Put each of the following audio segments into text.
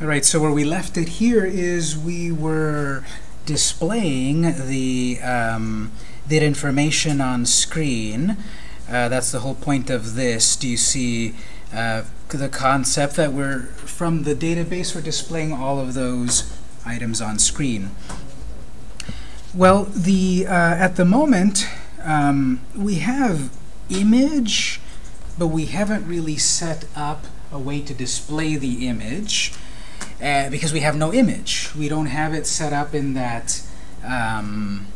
All right, so where we left it here is we were displaying the, um, that information on screen. Uh, that's the whole point of this. Do you see uh, the concept that we're, from the database, we're displaying all of those items on screen. Well, the uh, at the moment, um, we have image, but we haven't really set up a way to display the image uh, because we have no image. We don't have it set up in that um,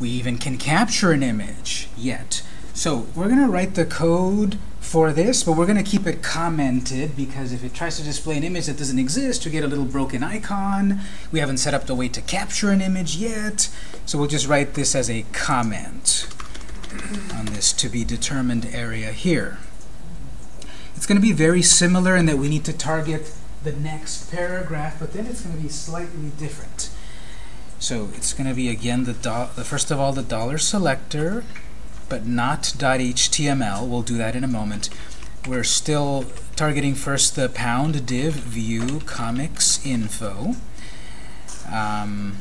we even can capture an image yet. So we're going to write the code for this, but we're going to keep it commented because if it tries to display an image that doesn't exist, you get a little broken icon. We haven't set up the way to capture an image yet, so we'll just write this as a comment on this to be determined area here. It's going to be very similar in that we need to target the next paragraph, but then it's going to be slightly different. So it's going to be, again, the, the first of all, the dollar selector, but not .html. We'll do that in a moment. We're still targeting first the pound div view comics info. Um,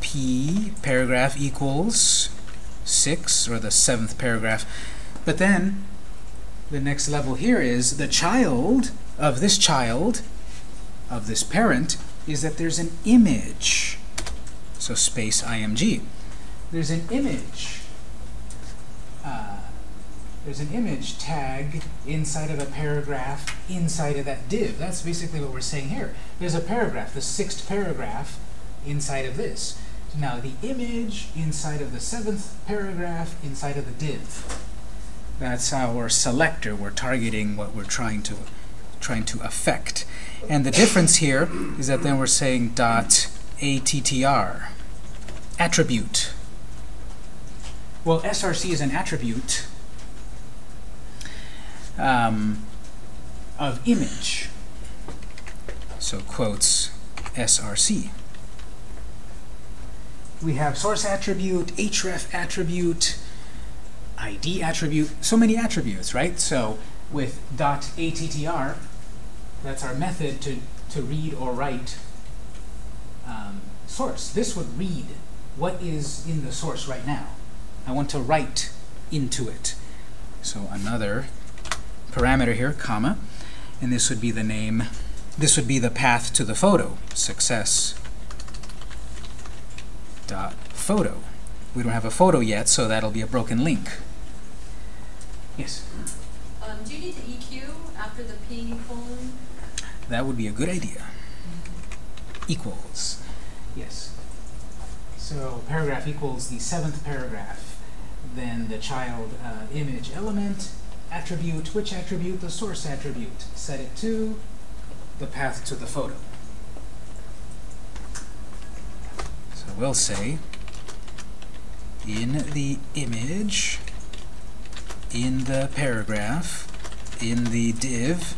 p paragraph equals 6, or the seventh paragraph. But then the next level here is the child of this child, of this parent, is that there's an image. So space img. There's an image. Uh, there's an image tag inside of a paragraph inside of that div. That's basically what we're saying here. There's a paragraph, the sixth paragraph inside of this. Now the image inside of the seventh paragraph inside of the div. That's our selector. We're targeting what we're trying to trying to affect. And the difference here is that then we're saying dot attr, attribute. Well, src is an attribute um, of image. So quotes src. We have source attribute, href attribute, ID attribute, so many attributes, right? So with dot .attr, that's our method to, to read or write um, source. This would read what is in the source right now. I want to write into it. So another parameter here, comma, and this would be the name, this would be the path to the photo, success dot photo. We don't have a photo yet, so that'll be a broken link. Yes? Um, do you need the EQ after the P colon? That would be a good idea. Equals. Yes. So paragraph equals the seventh paragraph. Then the child uh, image element attribute. Which attribute? The source attribute. Set it to the path to the photo. So we'll say in the image in the paragraph, in the div,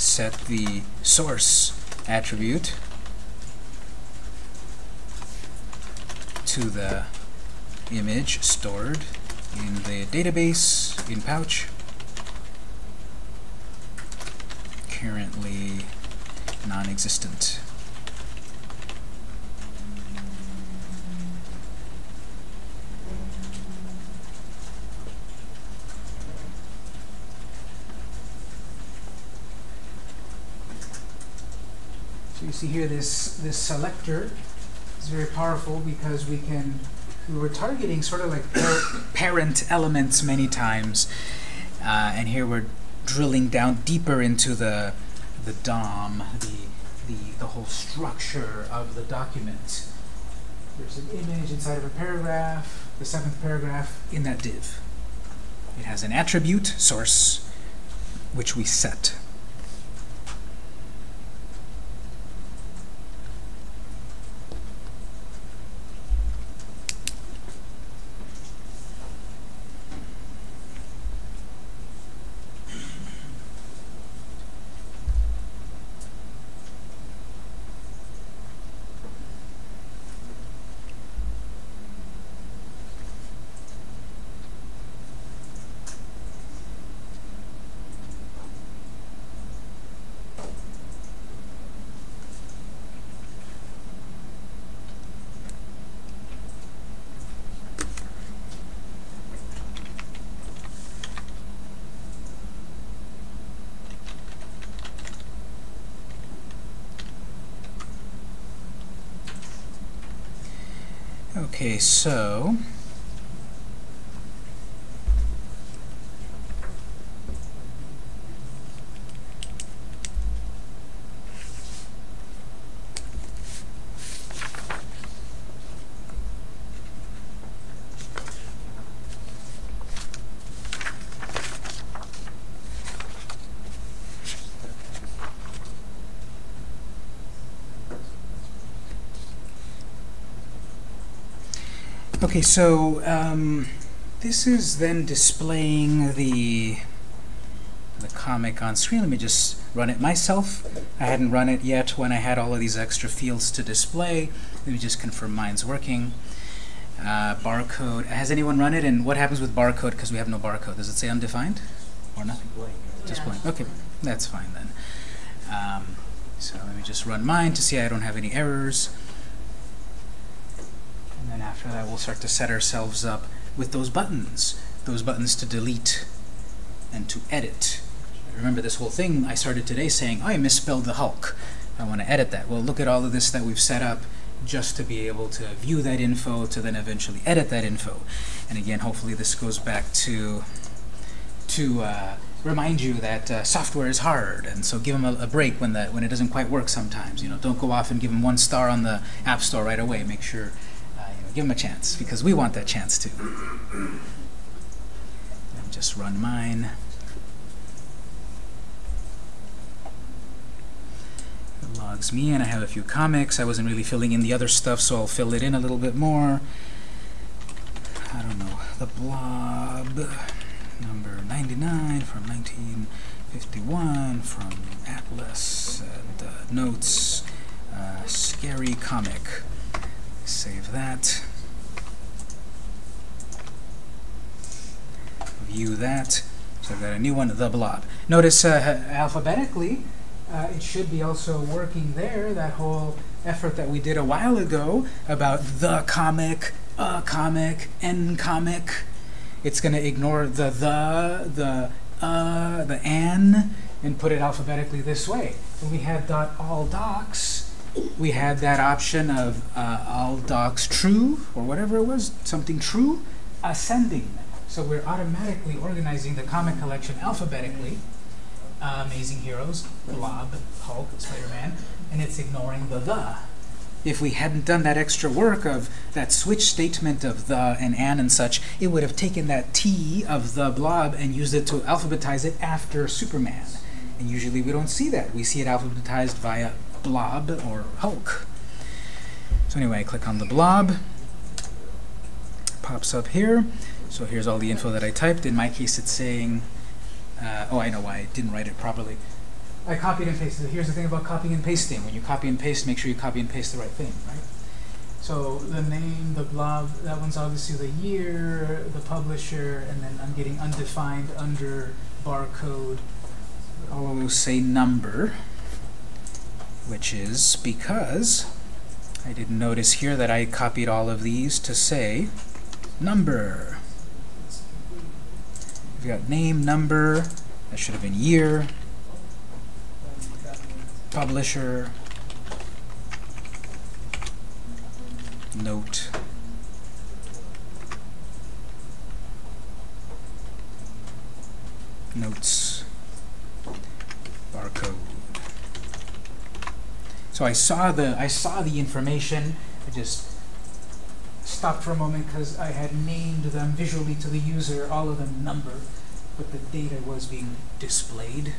set the source attribute to the image stored in the database in pouch currently non-existent you see here this this selector is very powerful because we can we were targeting sort of like par parent elements many times, uh, and here we're drilling down deeper into the the DOM, the the the whole structure of the document. There's an image inside of a paragraph, the seventh paragraph in that div. It has an attribute source which we set. Okay, so Okay, so um, this is then displaying the the comic on screen. Let me just run it myself. I hadn't run it yet when I had all of these extra fields to display. Let me just confirm mine's working. Uh, barcode. Has anyone run it? And what happens with barcode? Because we have no barcode. Does it say undefined or nothing? Just Yeah. blank. Okay, that's fine then. Um, so let me just run mine to see I don't have any errors. And after that, we'll start to set ourselves up with those buttons. Those buttons to delete and to edit. Remember this whole thing I started today saying, oh, I misspelled the Hulk. I want to edit that. Well, look at all of this that we've set up just to be able to view that info, to then eventually edit that info. And again, hopefully this goes back to to uh, remind you that uh, software is hard, and so give them a, a break when the when it doesn't quite work sometimes. You know, don't go off and give them one star on the App Store right away. Make sure give them a chance because we want that chance too. And just run mine. It logs me in. I have a few comics. I wasn't really filling in the other stuff, so I'll fill it in a little bit more. I don't know. The blob number 99 from 1951 from Atlas and uh, notes. Uh, scary comic. Save that. View that. So I've got a new one, the blob. Notice uh, alphabetically, uh, it should be also working there. That whole effort that we did a while ago about the comic, a comic, n comic. It's going to ignore the the, the uh, the an, and put it alphabetically this way. And we had dot all docs, we had that option of uh, all docs true or whatever it was, something true, ascending. So we're automatically organizing the comic collection alphabetically. Uh, Amazing Heroes, Blob, Hulk, Spider-Man, and it's ignoring the the. If we hadn't done that extra work of that switch statement of the and an and such, it would have taken that T of the blob and used it to alphabetize it after Superman. And usually we don't see that. We see it alphabetized via blob or Hulk. So anyway, I click on the blob. Pops up here. So here's all the info that I typed. In my case, it's saying, uh, oh, I know why I didn't write it properly. I copied and pasted. Here's the thing about copying and pasting. When you copy and paste, make sure you copy and paste the right thing, right? So the name, the blob, that one's obviously the year, the publisher, and then I'm getting undefined under barcode. Those say number, which is because I didn't notice here that I copied all of these to say number. We've got name, number, that should have been year, publisher, note, notes, barcode. So I saw the I saw the information. I just stopped for a moment because I had named them visually to the user, all of them number, but the data was being displayed.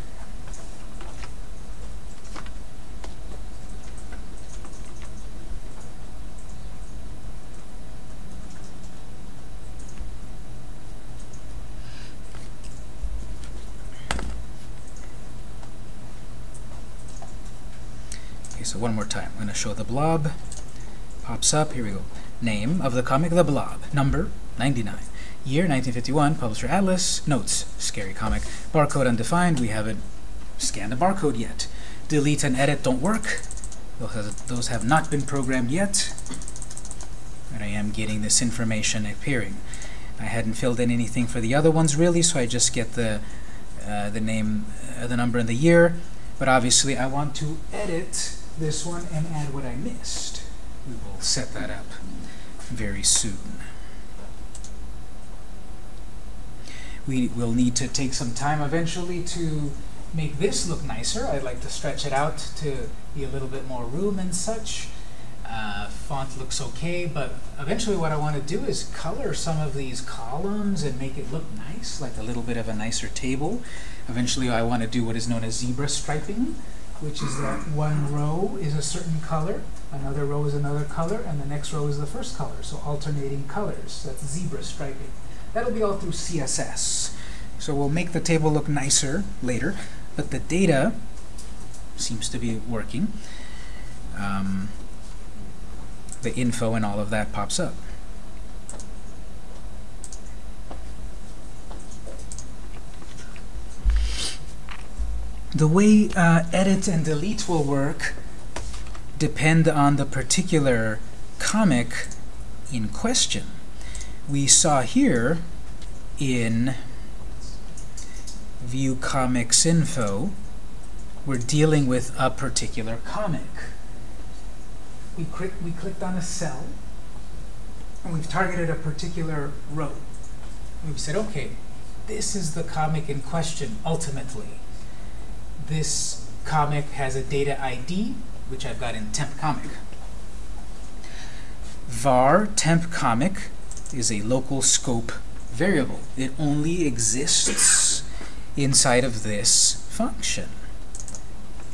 So one more time. I'm going to show the blob. Pops up. Here we go. Name of the comic The Blob. Number 99. Year 1951. Publisher Atlas. Notes. Scary comic. Barcode undefined. We haven't scanned the barcode yet. Delete and edit don't work. Those have, those have not been programmed yet. And I am getting this information appearing. I hadn't filled in anything for the other ones really, so I just get the uh, the name, uh, the number, and the year. But obviously, I want to edit this one and add what I missed. We will set that up very soon. We will need to take some time eventually to make this look nicer. I'd like to stretch it out to be a little bit more room and such. Uh, font looks okay, but eventually what I want to do is color some of these columns and make it look nice, like a little bit of a nicer table. Eventually I want to do what is known as zebra striping, which is that one row is a certain color, another row is another color, and the next row is the first color. So alternating colors. That's zebra striping. That'll be all through CSS. So we'll make the table look nicer later, but the data seems to be working. Um, the info and all of that pops up. The way uh, edit and delete will work depend on the particular comic in question. We saw here in view comics info, we're dealing with a particular comic we, we clicked on a cell, and we've targeted a particular row. We've said, okay, this is the comic in question, ultimately. This comic has a data ID, which I've got in temp comic. var temp comic is a local scope variable. It only exists inside of this function.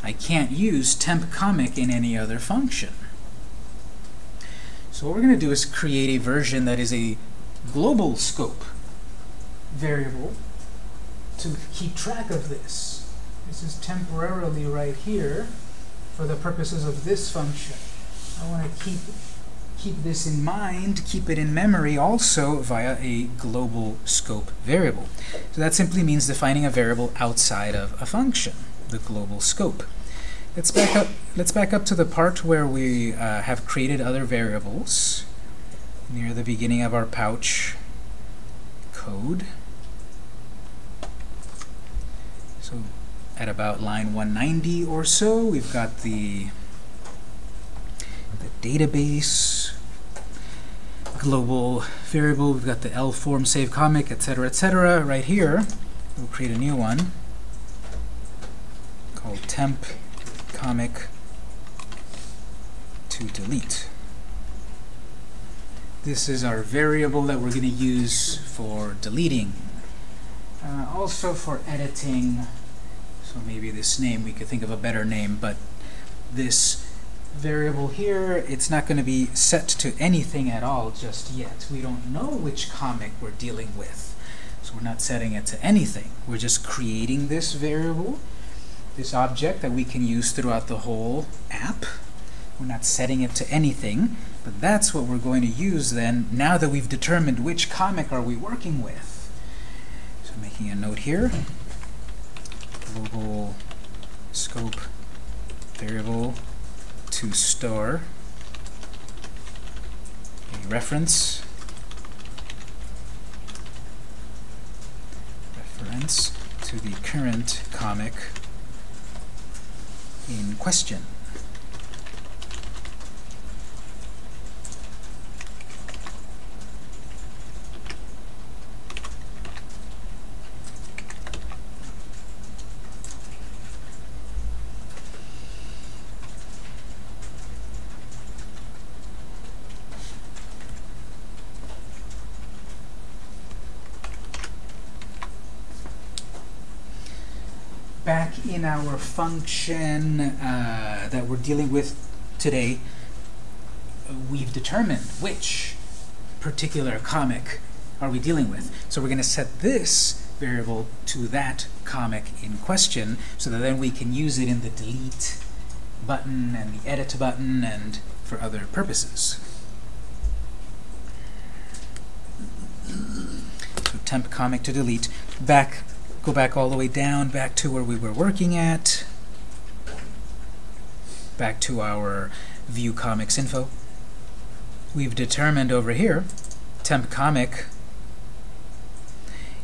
I can't use temp comic in any other function. So what we're going to do is create a version that is a global scope variable to keep track of this. This is temporarily right here for the purposes of this function. I want to keep keep this in mind, keep it in memory also via a global scope variable. So that simply means defining a variable outside of a function, the global scope. Let's back up. Let's back up to the part where we uh, have created other variables near the beginning of our pouch code. So at about line 190 or so, we've got the the database global variable. We've got the L form save comic, etc., etc. Right here, we'll create a new one called temp comic to delete. This is our variable that we're going to use for deleting. Uh, also for editing, so maybe this name, we could think of a better name, but this variable here, it's not going to be set to anything at all just yet. We don't know which comic we're dealing with. So we're not setting it to anything. We're just creating this variable this object that we can use throughout the whole app. We're not setting it to anything, but that's what we're going to use then, now that we've determined which comic are we working with. So making a note here, global scope variable to store a reference reference to the current comic in question. back in our function uh, that we're dealing with today, we've determined which particular comic are we dealing with. So we're going to set this variable to that comic in question so that then we can use it in the delete button and the edit button and for other purposes. So temp comic to delete. Back Go back all the way down, back to where we were working at. Back to our view comics info. We've determined over here, temp comic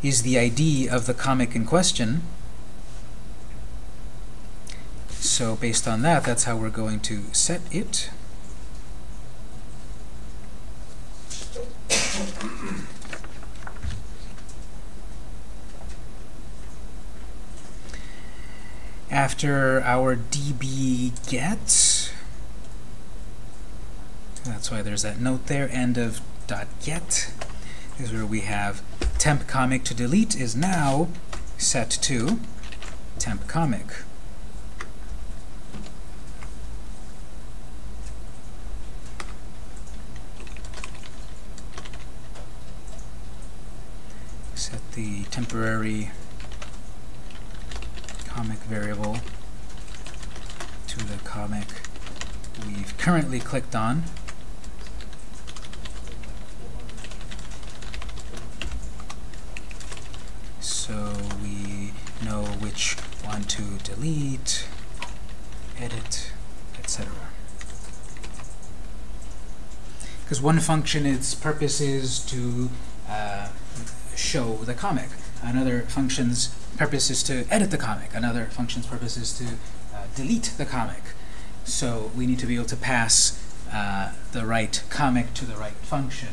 is the ID of the comic in question. So based on that, that's how we're going to set it. After our db get. That's why there's that note there, end of dot get is where we have temp comic to delete is now set to temp comic. Set the temporary comic variable to the comic we've currently clicked on. So we know which one to delete, edit, etc. Because one function, its purpose is to uh, show the comic. Another function's purpose is to edit the comic. Another function's purpose is to uh, delete the comic. So we need to be able to pass uh, the right comic to the right function.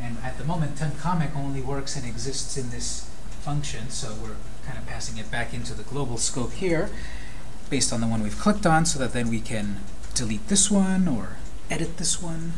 And at the moment, temp comic only works and exists in this function, so we're kind of passing it back into the global scope here based on the one we've clicked on so that then we can delete this one or edit this one